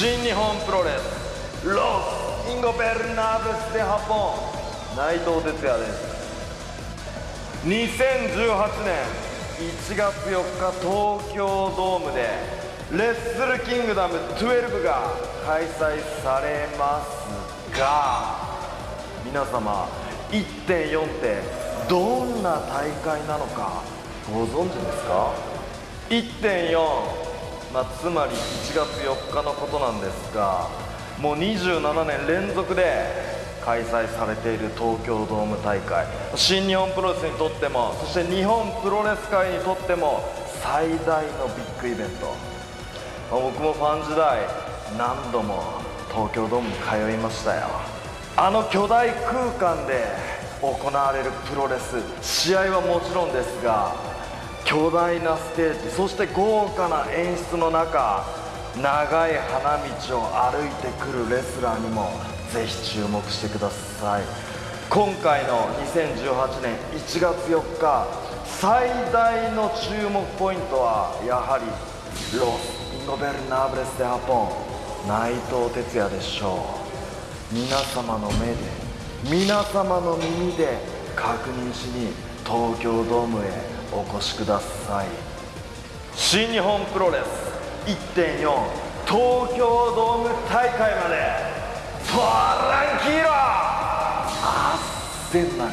新日本プロレス。ロス・インゴベルナーブス・デ・ハポン内藤哲也です。2018年。1月4日東京ドームでレッスルキングダム12が開催されますが皆様1.4ってどんな大会なのかご存知ですか？1.4まあ、つまり1月4日のことなんですがもう27年連続で開催されている東京ドーム大会。新日本プロレスにとってもそして日本プロレス界にとっても最大のビッグイベント、まあ、僕もファン時代何度も東京ドームに通いましたよ。あの巨大空間で行われるプロレス試合はもちろんですが巨大なステージそして豪華な演出の中長い花道を歩いてくるレスラーにもぜひ注目してください。今回の2018年1月4日最大の注目ポイントはやはりロス・インゴベルナーブレス・デ・ハポン内藤哲也でしょう。皆様の目で皆様の耳で確認しに東京ドームへお越しください。新日本プロレス。1.4東京ドーム大会まで。トランキーロあっせんなよ